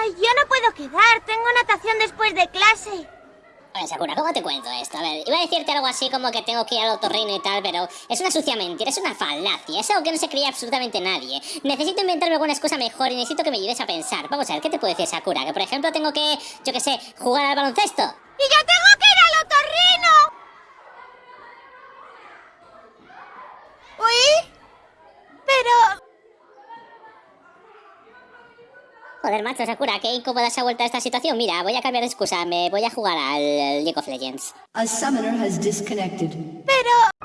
Ay, yo no puedo quedar. Tengo natación después de clase. Oye, Sakura, ¿cómo te cuento esto? A ver, iba a decirte algo así como que tengo que ir al otorrino y tal, pero es una sucia mentira, es una falacia, es algo que no se creía absolutamente nadie. Necesito inventarme alguna excusa mejor y necesito que me ayudes a pensar. Vamos a ver, ¿qué te puedo decir, Sakura? Que por ejemplo tengo que, yo qué sé, jugar al baloncesto. ¡Y yo tengo que ir al otorrino! ¿Uy? Pero... Joder, macho, Sakura, qué incómoda se ha vuelto esta situación. Mira, voy a cambiar de excusa, me voy a jugar al League of Legends. A summoner has disconnected. Pero...